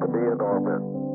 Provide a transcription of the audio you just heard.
to be in orbit.